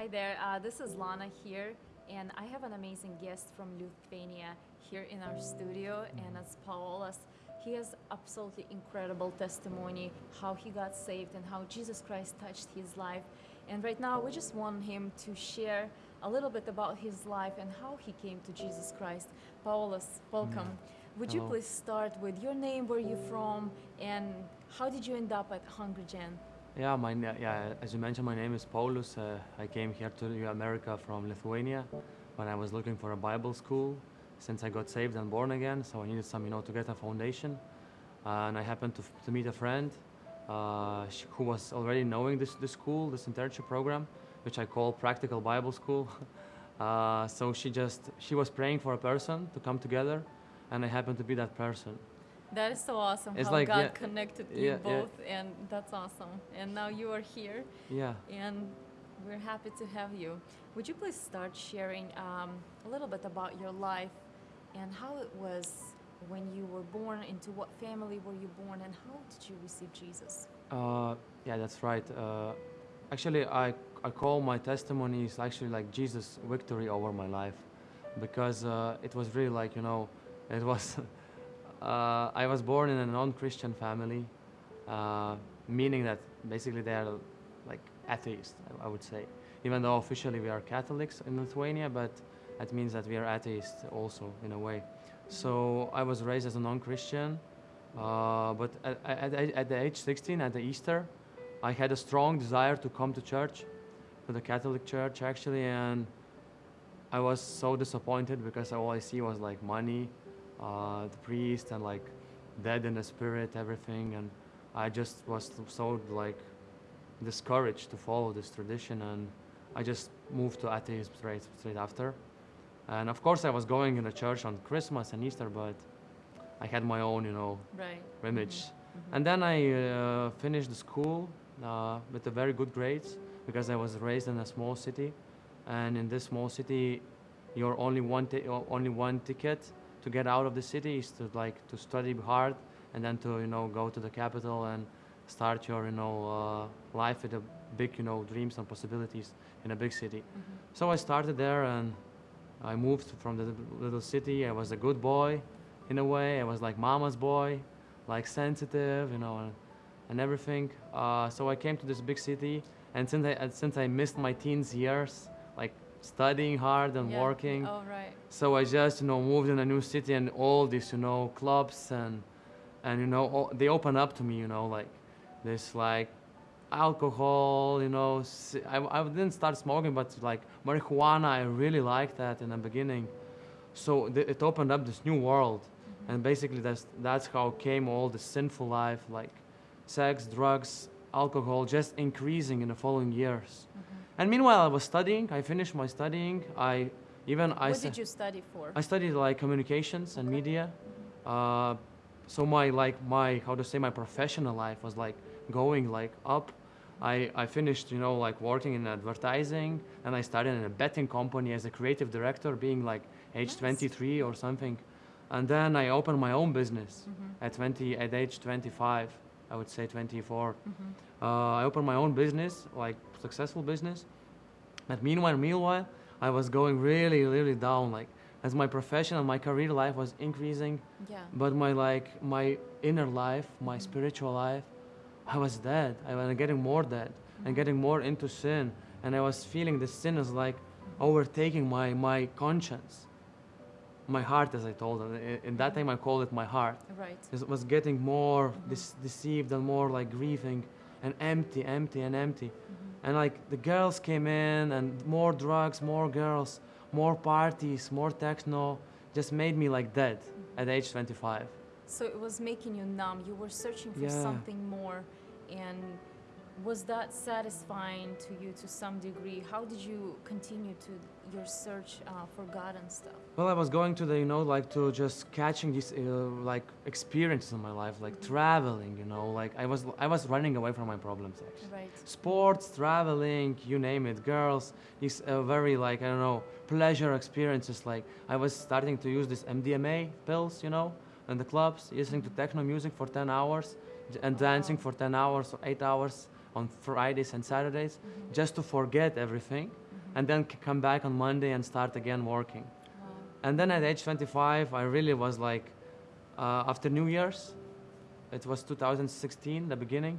Hi there, uh, this is Lana here, and I have an amazing guest from Lithuania here in our studio, and it's Paulas. He has absolutely incredible testimony how he got saved and how Jesus Christ touched his life. And right now, we just want him to share a little bit about his life and how he came to Jesus Christ. Paulas, welcome. Would you please start with your name, where you're from, and how did you end up at Hungry Gen? Yeah, my yeah. As you mentioned, my name is Paulus. Uh, I came here to America from Lithuania when I was looking for a Bible school. Since I got saved and born again, so I needed some, you know, to get a foundation. Uh, and I happened to, to meet a friend uh, who was already knowing this this school, this internship program, which I call Practical Bible School. uh, so she just she was praying for a person to come together, and I happened to be that person. That is so awesome It's how like, God yeah, connected you yeah, yeah. both, and that's awesome. And now you are here, Yeah. and we're happy to have you. Would you please start sharing um, a little bit about your life and how it was when you were born, into what family were you born, and how did you receive Jesus? Uh, yeah, that's right. Uh, actually, I, I call my testimony is actually like Jesus' victory over my life, because uh, it was really like you know, it was. uh, I was born in a non-Christian family, uh, meaning that basically they are like atheists. I, would say, even though officially we are Catholics in Lithuania, but that means that we are atheists also in a way. So I was raised as a non-Christian. Uh, but at, at- at the age 16, at the Easter, I had a strong desire to come to church, to the Catholic Church actually, and I was so disappointed because all I see was like money, uh, the priest, and like dead in the spirit, everything, and I just was so like discouraged to follow this tradition, and I just moved to atheism straight straight after. And of course, I was going in the church on Christmas and Easter, but I had my own, you know, Right. image. Mhm. And then I uh, finished the school uh, with a very good grades because I was raised in a small city, and in this small city, your only one only one ticket to get out of the city is to like to study hard and then to you know go to the capital and start your you know uh, life with a big you know dreams and possibilities in a big city. Mhm. So I started there and I moved from the little city. I was a good boy in a way. I was like mama's boy, like sensitive, you know, and, and everything. Uh, so I came to this big city, and since I since I missed my teens years, studying hard and Yeah. working, Oh, right. so I just you know moved in a new city and all these you know clubs and and you know all, they open up to me, you know, like this like alcohol, you know. I, I didn't start smoking, but like marijuana, I really liked that in the beginning. So th- it opened up this new world, Mhm. and basically that's that's how came all the sinful life, like sex, drugs, alcohol, just increasing in the following years. Mhm. And meanwhile, I was studying. I finished my studying. I even I What did you study for? I studied like communications and Okay. media. Uh, so my like my how to say my professional life was like going like up. I, I finished you know like working in advertising and I started in a betting company as a creative director being like age Nice. 23 or something and then I opened my own business Mhm. at 20 at age 25 I would say 24 Mhm. uh, I opened my own business, like successful business. But meanwhile, meanwhile, I was going really, really down. Like as my profession and my career life was increasing, Yeah. but my like my inner life, my Mhm. spiritual life, I was dead. I was getting more dead and Mhm. getting more into sin, and I was feeling the sin is like overtaking my my conscience, my heart, as I told them. I- In that time, I called it my heart. Right. It was getting more Mhm. deceived and more like grieving and empty, empty and empty. Mhm. And like the girls came in and more drugs, more girls, more parties, more techno, just made me like dead at age 25. So it was making you numb. You were searching for Yeah. something more. And was that satisfying to you to some degree? How did you continue to your search uh, for God and stuff? Well, I was going to the, you know, like to just catching these uh, like experiences in my life, like Mhm. traveling, you know, like I was I was running away from my problems actually. Right. sports, traveling, you name it, girls, these uh, very like I don't know pleasure experiences. Like I was starting to use this MDMA pills, you know, in the clubs, listening to techno music for 10 hours and dancing for 10 hours or 8 hours on Fridays and Saturdays, Mhm. just to forget everything. Mhm. and then come back on Monday and start again working. Wow. And then at age 25, I really was like, uh, after New Year's, it was 2016, the beginning,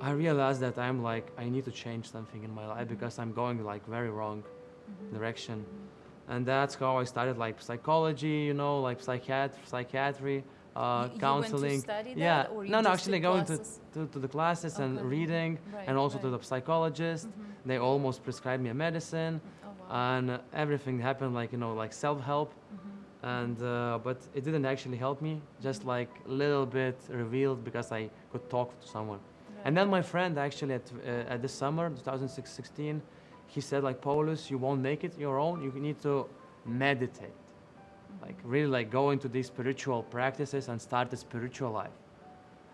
I realized that I'm like, I need to change something in my life because I'm going like very wrong Mhm. direction. Mhm. And that's how I started like psychology, you know, like psychiat- psychiatry, uh, you counseling. Went to study yeah, no, no, actually going to, to, to the classes and reading Right, and also to the psychologist. Mhm. They almost prescribed me a medicine Oh, wow. and everything happened like, you know, like self-help Mhm. and uh, but it didn't actually help me just like a little bit revealed because i could talk to someone Right. and then my friend actually at, uh, at this summer 2016 he said like paulus you won't make it your own you need to meditate like really like go into these spiritual practices and start a spiritual life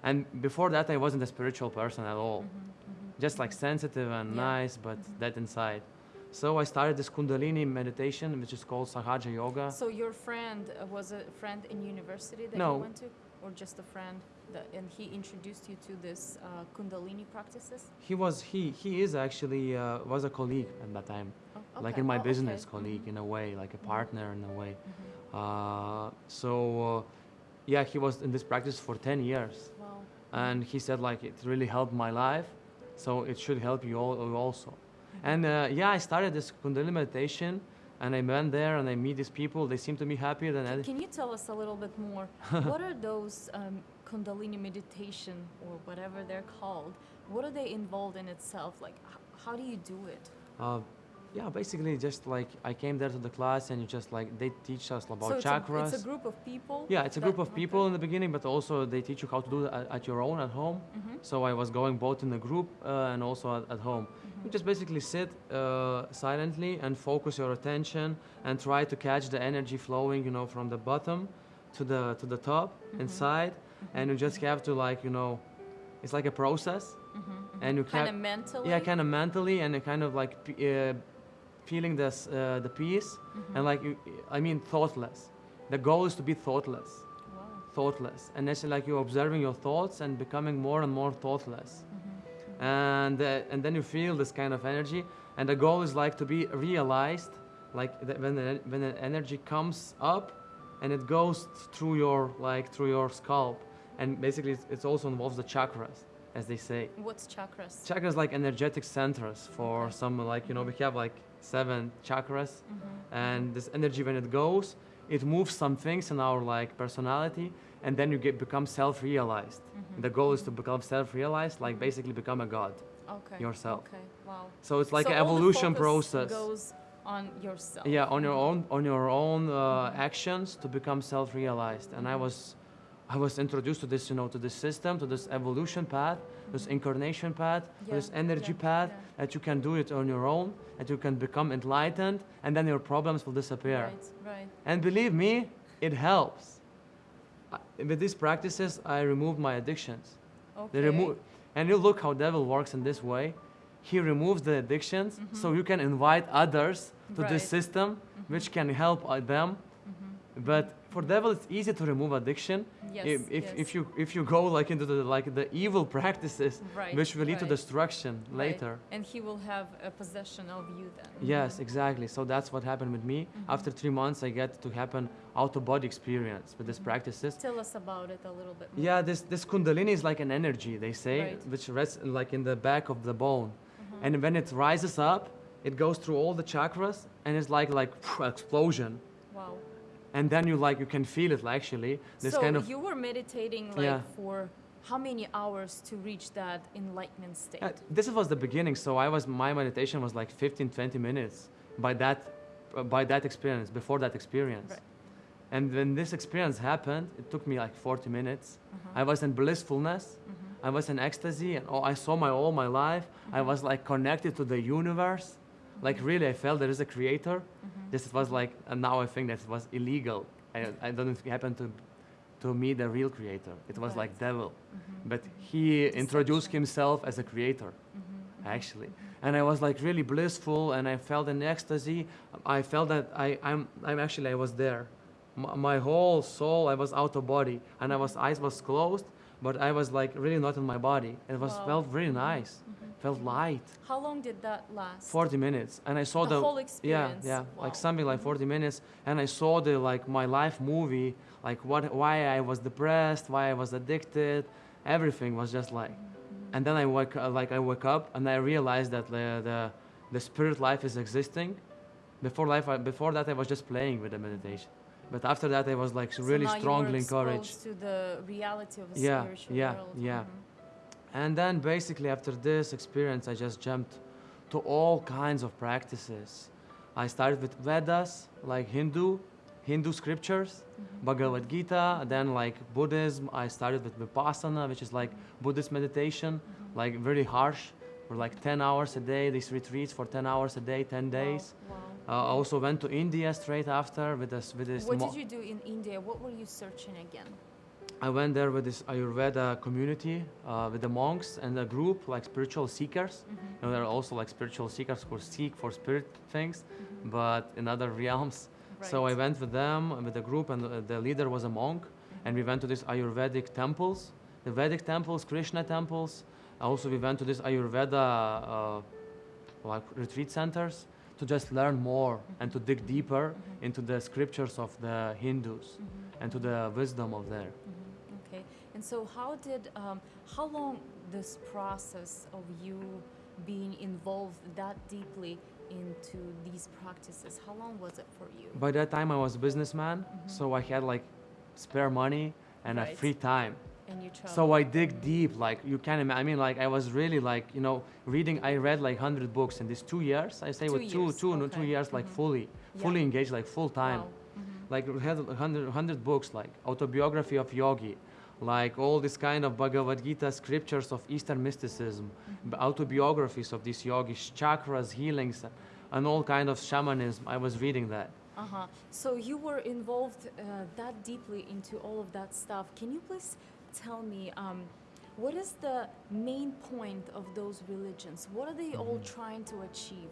and before that i wasn't a spiritual person at all Mhm, mhm, just like sensitive and Yeah. nice but Mhm. dead inside so i started this kundalini meditation which is called sahaja yoga So your friend uh, was a friend in university that No. you went to, or just a friend, that, and he introduced you to this uh, Kundalini practices? He was he he is actually uh, was a colleague at that time, Oh, like in my Oh, okay. business colleague Mhm, in a way, like a Mhm. partner in a way. Uh, so uh, yeah, he was in this practice for ten years, Wow. and he said like it really helped my life, so it should help you all also. Mhm. And uh, yeah, I started this Kundalini meditation, and I went there and I meet these people. They seem to be happier than Can, I. can you tell us a little bit more? what are those um, Kundalini meditation or whatever they're called? What are they involved in itself? Like, how do you do it? Uh, yeah, basically just like I came there to the class and you just like they teach us about so it's chakras. A, it's a group of people. Yeah, it's a group of people in the beginning, but also they teach you how to do it at, at your own at home. Mhm, So I was going both in the group uh, and also at, at home. You mhm. just basically sit uh, silently and focus your attention and try to catch the energy flowing, you know, from the bottom to the to the top Mhm. inside, and you just have to like, you know, it's like a process. Mhm, and you kind of mentally. Yeah, kind of mentally and kind of like uh, feeling this uh, the peace Mhm. and like you, I mean thoughtless. The goal is to be thoughtless. Wow. thoughtless. And it's like you're observing your thoughts and becoming more and more thoughtless. Mhm, and uh, and then you feel this kind of energy. And the goal is like to be realized like that when the, when the energy comes up and it goes through your like through your scalp. And basically it's, it's also involves the chakras as they say What's chakras? chakras like energetic centers for Okay. some like you know we have like seven chakras Mhm, and this energy when it goes it moves some things in our like personality and then you get become self-realized mhm, the goal is to mhm. become self-realized like basically become a god okay. yourself. Okay. Wow. so it's like So an evolution process Goes on yourself. yeah on your own on your own uh, Mhm. actions to become self-realized and i was i was introduced to this you know to this system to this evolution path this Mhm. incarnation path Yeah, this energy yeah, path yeah. that you can do it on your own that you can become enlightened and then your problems will disappear Right. Right. And believe me, it helps. I- With these practices, I removed my addictions. Okay. They remove, and you look how devil works in this way. He removes the addictions, so Mhm. you can invite others to Right. this system, Mhm, which can help uh, them. mhm. But for devil, it's easy to remove addiction. Yes. if, if, yes. if you if you go like into the like the evil practices, Right. which will lead to destruction right. later. And he will have a possession of you then. Yes, exactly. So that's what happened with me. Mhm. After three months, I get to happen out of body experience with these Mhm. practices. Tell us about it a little bit more. Yeah, this this kundalini is like an energy they say, Right. which rests like in the back of the bone, Mhm. and when it rises up, it goes through all the chakras, and it's like like explosion, Wow. And then you like you can feel it actually. This so kind of you were meditating like Yeah. for how many hours to reach that enlightenment state? Uh, this was the beginning. So I was my meditation was like 15, 20 minutes by that uh, by that experience before that experience. Right. And when this experience happened, it took me like 40 minutes. Uh-huh. I was in blissfulness. Mhm. I was in ecstasy, and all, I saw my all my life. I Mhm. was like connected to the universe. Like really, I felt there is a creator. Mhm. This was like, and now I think that it was illegal. I, I don't happen to to meet the real creator. It was like Right. devil, Mhm. but he introduced himself as a creator Mhm. Mhm. actually. And I was like really blissful, and I felt an ecstasy. I felt that I, I'm, I'm actually I was there. My, my whole soul, I was out of body, and I was eyes was closed, but I was like really not in my body. It was Wow. felt really nice, Mhm. Felt light. How long did that last? 40 minutes, and I saw The the, whole experience? yeah, Wow. like something like Mhm. 40 minutes, and I saw the like my life movie, like what, why I was depressed, why I was addicted, everything was just like, Mhm. and then I woke, uh, like I woke up and I realized that the, the, the spirit life is existing. Before life, I, before that I was just playing with the meditation, but after that I was like So really now you were strongly encouraged. to the reality of a Yeah, spiritual yeah, world. yeah. Mhm. And then basically after this experience, I just jumped to all kinds of practices. I started with Vedas, like Hindu, Hindu scriptures, Mhm. Bhagavad Gita, then like Buddhism. I started with Vipassana, which is like Buddhist meditation, Mhm. like very harsh, for like 10 hours a day, these retreats for 10 hours a day, 10 days. Wow. Uh, wow. I also went to India straight after with this, with this What did you do in India? What were you searching again? I went there with this Ayurveda community, uh, with the monks and a group like spiritual seekers. Mhm. You know, there are also like spiritual seekers who seek for spirit things, Mhm. but in other realms. So I went with them, with the group, and uh, the leader was a monk. And we went to these Ayurvedic temples, the Vedic temples, Krishna temples. Also, we went to these Ayurveda uh, like retreat centers to just learn more and to dig deeper Mhm. into the scriptures of the Hindus Mhm. and to the wisdom of there. Okay. And so, how did, um, how long this process of you being involved that deeply into these practices, how long was it for you? By that time, I was a businessman, Mhm. so I had like spare money and a free time. And you traveled. So I dig deep, like you can imagine. I mean, like I was really like you know reading. I read like hundred books in these two years. I say Two with two, years, two, no, two years, like Mhm. fully, Yeah. fully engaged, like full time. Wow. Mhm. Like we had a hundred, hundred books, like autobiography of yogi, like all this kind of Bhagavad Gita scriptures of Eastern mysticism, Mhm. autobiographies of these yogis, chakras, healings, and all kind of shamanism. I was reading that. Uh-huh. So you were involved uh, that deeply into all of that stuff. Can you please tell me um, what is the main point of those religions? What are they all Mhm. trying to achieve?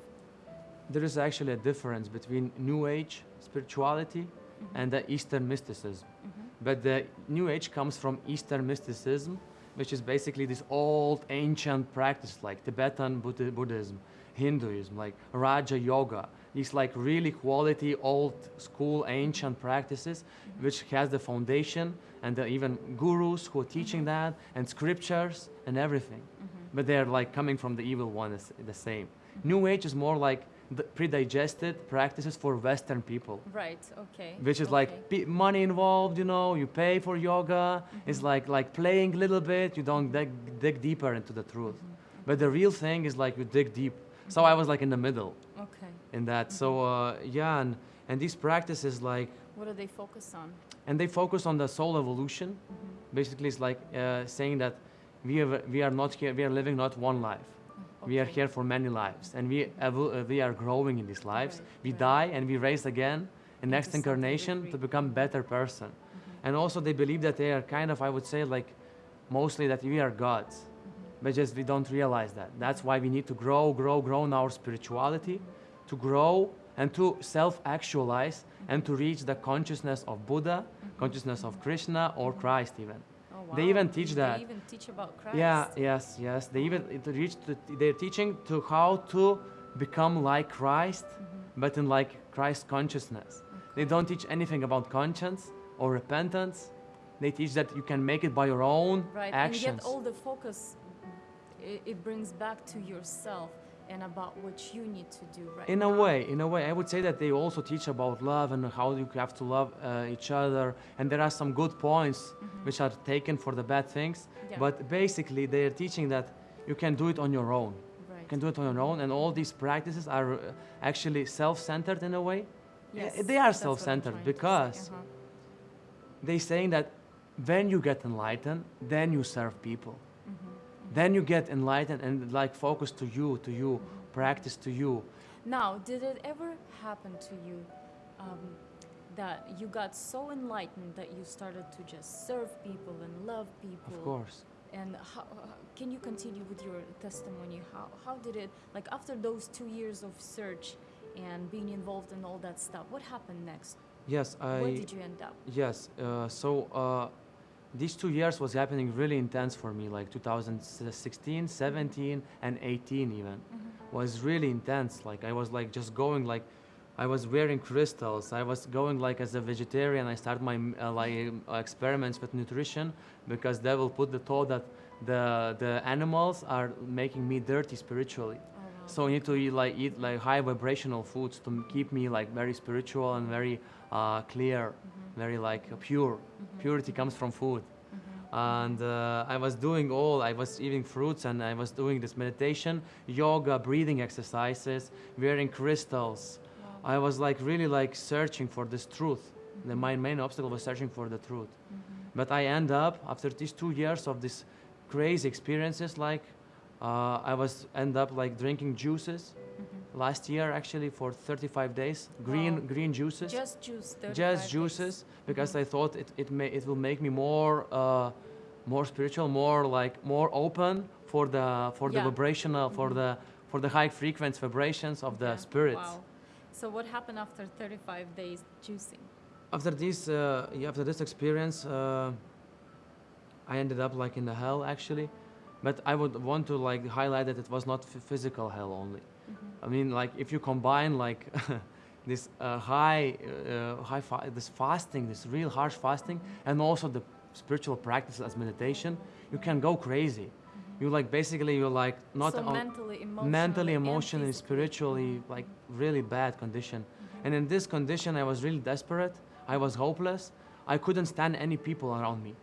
There is actually a difference between New Age spirituality Mhm. and the Eastern mysticism. Mhm. But the New Age comes from Eastern mysticism, which is basically this old ancient practice like Tibetan Buddhi- Buddhism, Hinduism, like Raja Yoga. These like really quality old school ancient practices, which has the foundation and the even gurus who are teaching Mhm. that and scriptures and everything. Mhm. But they're like coming from the evil one, is the same. Mhm. New Age is more like pre-digested practices for Western people Right. Okay. which is okay. like money involved you know you pay for yoga it's Mhm. like like playing a little bit you don't dig, dig deeper into the truth Mhm. but the real thing is like you dig deep so i was like in the middle Okay. in that so uh, yeah and, and these practices like What do they focus on? and they focus on the soul evolution Mhm. basically it's like uh, saying that we are, we are not here we are living not one life we are here for many lives and we uh, we are growing in these lives. We die and we raise again in next incarnation to become better person. Mhm. and also they believe that they are kind of i would say like mostly that we are gods. Mhm. but just we don't realize that. That's why we need to grow grow grow in our spirituality to grow and to self-actualize and to reach the consciousness of buddha Mhm. consciousness of krishna or christ even Oh, they even teach that. They even teach about Christ. yeah yes yes they even it reach to, they're teaching to how to become like christ Mhm. but in like christ consciousness they don't teach anything about conscience or repentance they teach that you can make it by your own Right. actions And yet all the focus it brings back to yourself and about what you need to do right in a now. way in a way i would say that they also teach about love and how you have to love uh, each other and there are some good points Mhm. which are taken for the bad things Yeah. but basically they are teaching that you can do it on your own right. you can do it on your own and all these practices are uh, actually self-centered in a way Yes, they are that's what I'm self-centered say, because uh-huh. they saying that when you get enlightened then you serve people then you get enlightened and like focus to you to you practice to you Now, did it ever happen to you um, that you got so enlightened that you started to just serve people and love people? of course And how, can you continue with your testimony? How, how did it, like after those two years of search and being involved in all that stuff, what happened next? yes Where i did you end up? yes uh, so uh, these two years was happening really intense for me, like 2016, 17, and 18 even Mm-hmm. was really intense. Like I was like just going like, I was wearing crystals. I was going like as a vegetarian. I started my uh, like experiments with nutrition because they will put the thought that the the animals are making me dirty spiritually. So I need to eat like eat like high vibrational foods to keep me like very spiritual and very uh, clear, Mhm. very like pure. Mhm. Purity comes from food. Mhm. And uh, I was doing all. I was eating fruits and I was doing this meditation, yoga, breathing exercises, wearing crystals. Wow. I was like really like searching for this truth. The, my main obstacle was searching for the truth. Mhm. But I end up after these two years of these crazy experiences, like uh, I was end up like drinking juices Mhm. last year actually for 35 days, green Wow. green juices, Just juice. 35 just days. juices, because Mhm. I thought it it may it will make me more uh, more spiritual, more like more open for the for the vibrational for Mhm. the for the high frequency vibrations of the Okay. spirits. Wow. So what happened after 35 days juicing? after this uh, yeah, after this experience uh, i ended up like in the hell actually but i would want to like highlight that it was not physical hell only Mhm. i mean like if you combine like this uh, high uh, high fa- this fasting this real harsh fasting and also the spiritual practice as meditation you can go crazy you like basically you're like not so mentally, emotionally, mentally emotionally spiritually Mhm. like really bad condition Mhm. and in this condition, I was really desperate. I was hopeless. I couldn't stand any people around me.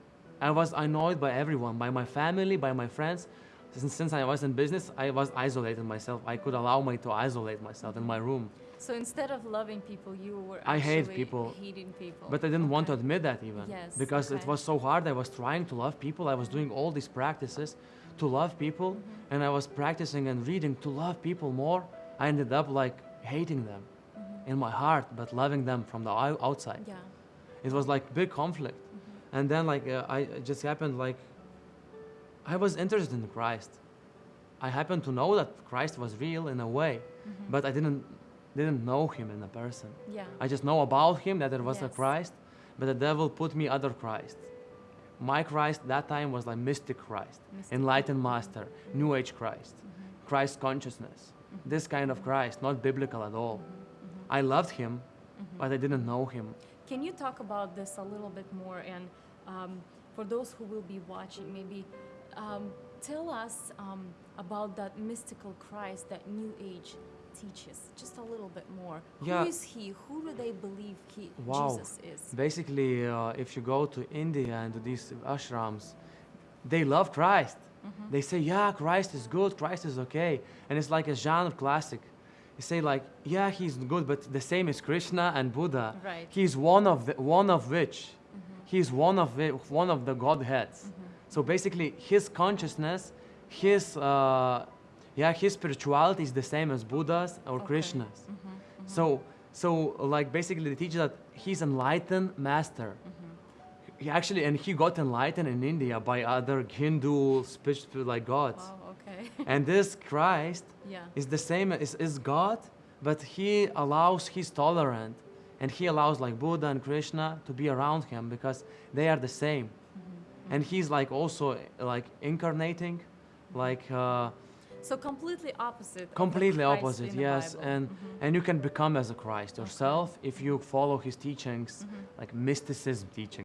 I was annoyed by everyone, by my family, by my friends. Since, since I was in business, I was isolating myself. I could allow me to isolate myself in my room. So instead of loving people, you were I hate people, hating people. But I didn't want to admit that even. Yes, because it was so hard. I was trying to love people. I was doing all these practices to love people. Mhm. And I was practicing and reading to love people more. I ended up like hating them Mhm. in my heart, but loving them from the outside. Yeah. It was like big conflict. And then like uh, I just happened like I was interested in Christ. I happened to know that Christ was real in a way, Mhm. but I didn't didn't know him in a person. yeah. I just know about him that there was a Christ, but the devil put me other Christ. My Christ that time was like mystic Christ, Mystic. enlightened master, new age Christ, Mhm. Christ consciousness. Mhm. This kind of Christ, not biblical at all. Mhm. Mhm. I loved him, but I didn't know him. Can you talk about this a little bit more? And um, for those who will be watching, maybe um, tell us um, about that mystical Christ that New Age teaches. Just a little bit more. Yeah. Who is he? Who do they believe he Wow. Jesus is? Basically, uh, if you go to India and to these ashrams, they love Christ. Mhm. They say, yeah, Christ is good, Christ is okay. And it's like a genre classic. You say like, yeah, he's good, but the same as Krishna and Buddha. Right. He's one of the, one of which, Mhm. he's one of the, one of the godheads. Mhm. So basically, his consciousness, his, uh, yeah, his spirituality is the same as Buddha's or Okay. Krishna's. Mhm. Mhm. So, so like basically, they teach that he's enlightened master. Mhm. He actually, and he got enlightened in India by other Hindu spiritual like gods. Wow. Okay. And this Christ yeah. is the same is, is God, but he allows he's tolerant, and he allows like Buddha and Krishna to be around him because they are the same. Mhm. And he's like also like incarnating, like uh, So completely opposite. completely opposite, yes. And Mhm. and you can become as a Christ yourself if you follow his teachings, Mhm. like mysticism teaching.